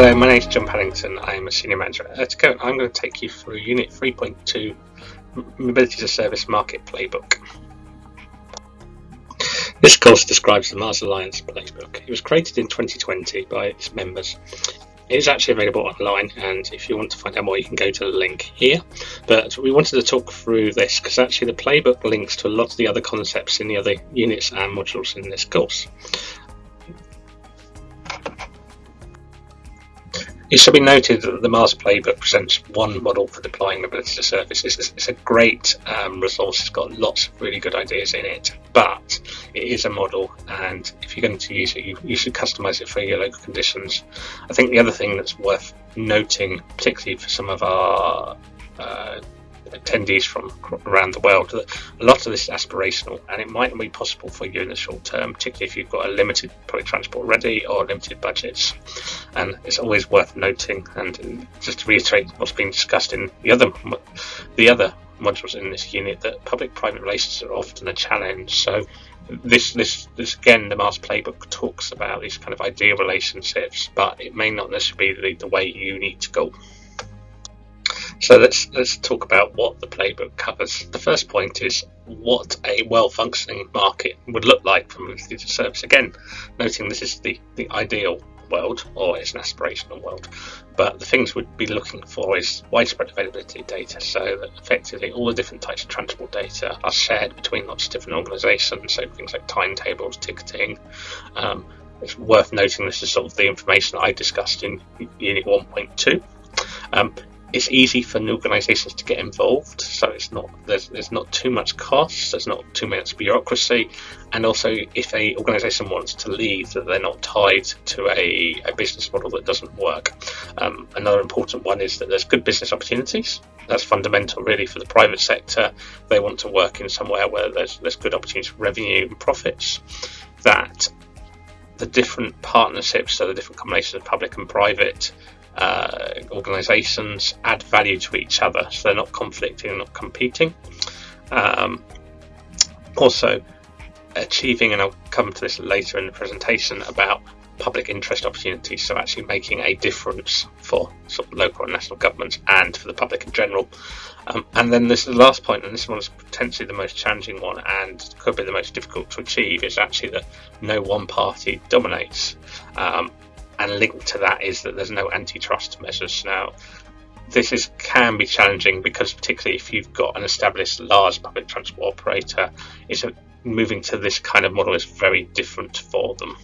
Hello, my name is John Paddington. I am a Senior Manager at Ertico. I'm going to take you through Unit 3.2 Mobility as a Service Market Playbook. This course describes the MaaS Alliance Playbook. It was created in 2020 by its members. It is actually available online, and if you want to find out more, you can go to the link here. But we wanted to talk through this because actually the playbook links to a lot of the other concepts in the other units and modules in this course. It should be noted that the MaaS Playbook presents one model for deploying mobility to services. It's, it's a great um, resource, it's got lots of really good ideas in it, but it is a model, and if you're going to use it, you, you should customize it for your local conditions. I think the other thing that's worth noting, particularly for some of our uh, attendees from around the world. A lot of this is aspirational and it might not be possible for you in the short term, particularly if you've got a limited public transport ready or limited budgets. And it's always worth noting and just to reiterate what's been discussed in the other the other modules in this unit that public-private relations are often a challenge. So this this this again the MaaS playbook talks about these kind of ideal relationships, but it may not necessarily be the, the way you need to go. So let's let's talk about what the playbook covers. The first point is what a well-functioning market would look like from a service. Again, noting this is the, the ideal world or it's an aspirational world, but the things we'd be looking for is widespread availability of data, so that effectively all the different types of transport data are shared between lots of different organisations. So things like timetables, ticketing. Um, it's worth noting this is sort of the information I discussed in Unit 1.2. Um, it's easy for new organisations to get involved, so it's not there's there's not too much cost, there's not too much bureaucracy, and also if a organisation wants to leave, that they're not tied to a, a business model that doesn't work. Um, another important one is that there's good business opportunities. That's fundamental, really, for the private sector. They want to work in somewhere where there's there's good opportunities for revenue and profits. That the different partnerships, so the different combinations of public and private uh, organisations add value to each other, so they're not conflicting, not competing. Um, also, achieving, and I'll come to this later in the presentation, about public interest opportunities, so actually making a difference for sort of local and national governments and for the public in general. Um, and then this is the last point, and this one is potentially the most challenging one and could be the most difficult to achieve, is actually that no one party dominates. Um, and linked to that is that there's no antitrust measures now. This is can be challenging because particularly if you've got an established large public transport operator, it's a, moving to this kind of model is very different for them.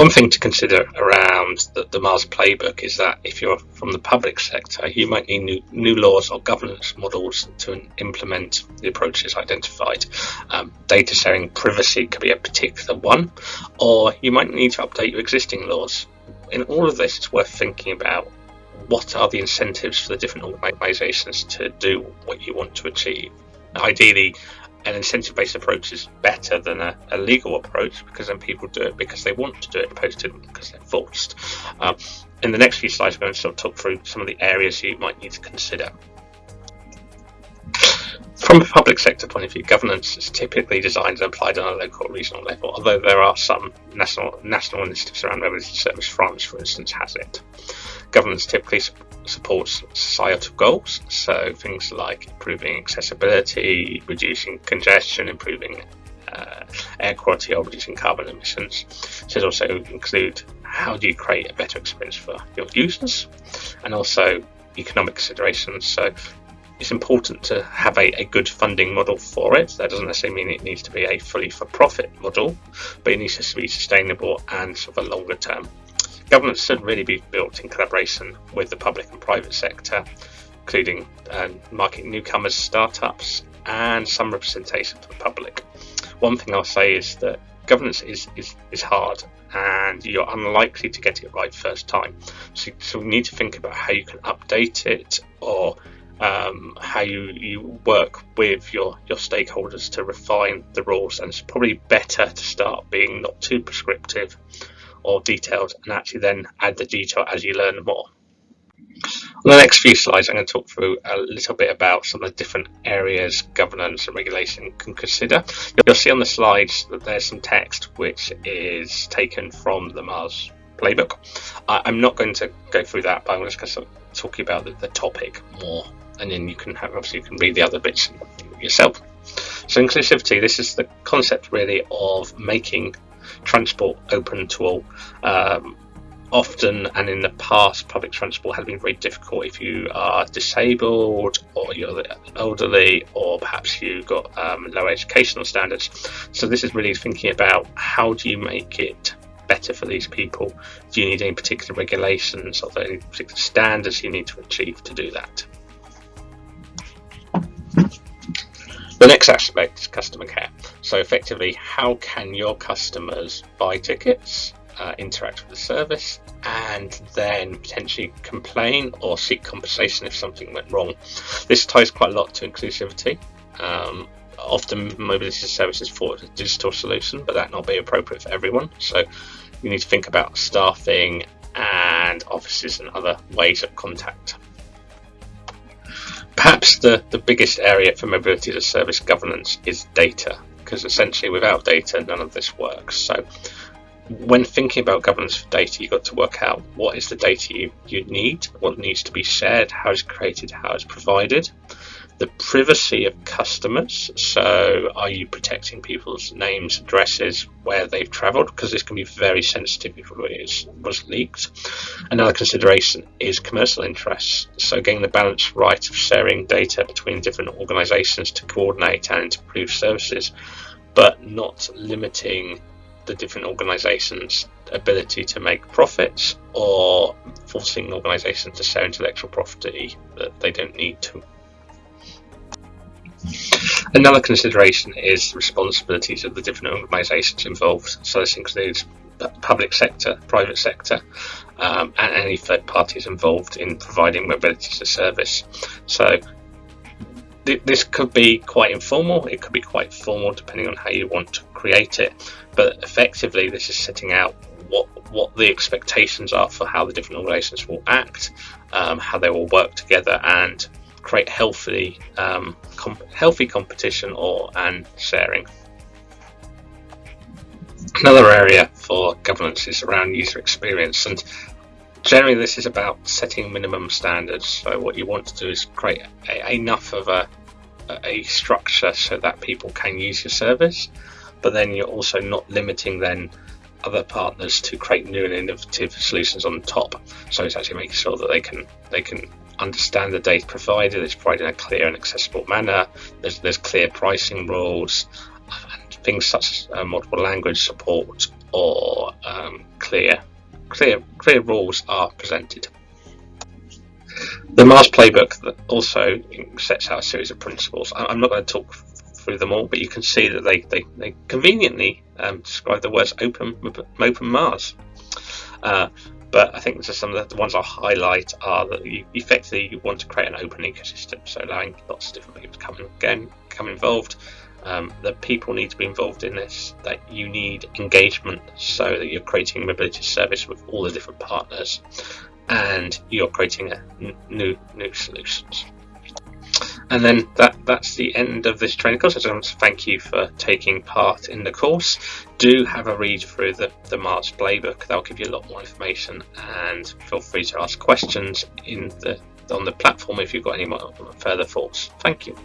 One thing to consider around the, the, MaaS playbook is that if you're from the public sector, you might need new, new laws or governance models to implement the approaches identified. Um, data sharing privacy could be a particular one, or you might need to update your existing laws. In all of this, it's worth thinking about what are the incentives for the different organisations to do what you want to achieve. Ideally, an incentive based approach is better than a, a, legal approach because then people do it because they want to do it opposed to because they're forced. Um, in the next few slides, we're going to sort of talk through some of the areas you might need to consider. From a public sector point of view, governance is typically designed and applied on a local or regional level, although there are some national national initiatives around mobility service. France, for instance, has it. Governance typically supports societal goals, so things like improving accessibility, reducing congestion, improving uh, air quality, or reducing carbon emissions. It also include how do you create a better experience for your users, and also economic considerations. So it's important to have a, a, good funding model for it. That doesn't necessarily mean it needs to be a fully for profit model, but it needs to be sustainable and sort of a longer term Governance should really be built in collaboration with the public and private sector, including um, marketing newcomers, startups, and some representation for the public. One thing I'll say is that governance is, is, is hard and you're unlikely to get it right first time. So, so you need to think about how you can update it or um, how you, you work with your, your stakeholders to refine the rules. And it's probably better to start being not too prescriptive or detailed and actually then add the detail as you learn more. On the next few slides, I'm going to talk through a little bit about some of the different areas governance and regulation can consider. You'll see on the slides that there's some text which is taken from the MaaS playbook. I, am not going to go through that, but I'm just going to talk about the, the topic more, and then you can have obviously you can read the other bits yourself. So inclusivity, this is the concept really of making transport open to all. Um, often and in the past, public transport has been very difficult if you are disabled or you're elderly or perhaps you've got um, low educational standards. So this is really thinking about how do you make it better for these people? Do you need any particular regulations or any particular standards you need to achieve to do that? The next aspect is customer care. So effectively, how can your customers buy tickets, uh, interact with the service, and then potentially complain or seek compensation if something went wrong? This ties quite a lot to inclusivity. Um, often mobility services for a digital solution, but that not be appropriate for everyone. So you need to think about staffing and offices and other ways of contact. Perhaps the, the biggest area for mobility as a service governance is data, because essentially without data, none of this works. So when thinking about governance for data, you've got to work out what is the data you, you need, what needs to be shared, how it's created, how it's provided the privacy of customers. So, are you protecting people's names, addresses, where they've travelled? Because this can be very sensitive if it was leaked. Another consideration is commercial interests. So, getting the balance right of sharing data between different organisations to coordinate and improve services, but not limiting the different organisations' ability to make profits or forcing organisations to share intellectual property that they don't need to. Another consideration is the responsibilities of the different organisations involved. So this includes public sector, private sector, um, and any third parties involved in providing mobility as a service. So th this could be quite informal, it could be quite formal depending on how you want to create it, but effectively this is setting out what, what the expectations are for how the different organisations will act, um, how they will work together and create healthy um, comp healthy competition or and sharing. Another area for governance is around user experience and generally this is about setting minimum standards so what you want to do is create a, enough of a, a structure so that people can use your service but then you're also not limiting then other partners to create new and innovative solutions on top so it's actually making sure that they can they can understand the data provided, it's provided in a clear and accessible manner, there's, there's clear pricing rules, and things such as uh, multiple language support or um, clear, clear, clear rules are presented. The MaaS playbook also sets out a series of principles. I'm not going to talk through them all, but you can see that they, they, they conveniently um, describe the words open, open MaaS. Uh, but I think some of the ones I'll highlight are that you effectively you want to create an open ecosystem, so allowing lots of different people to come and again come involved. Um, that people need to be involved in this, that you need engagement so that you're creating a mobility service with all the different partners and you're creating new new solutions. And then that, that's the end of this training course. I just want to thank you for taking part in the course. Do have a read through the, the MaaS playbook. That'll give you a lot more information and feel free to ask questions in the on the platform if you've got any more further thoughts. Thank you.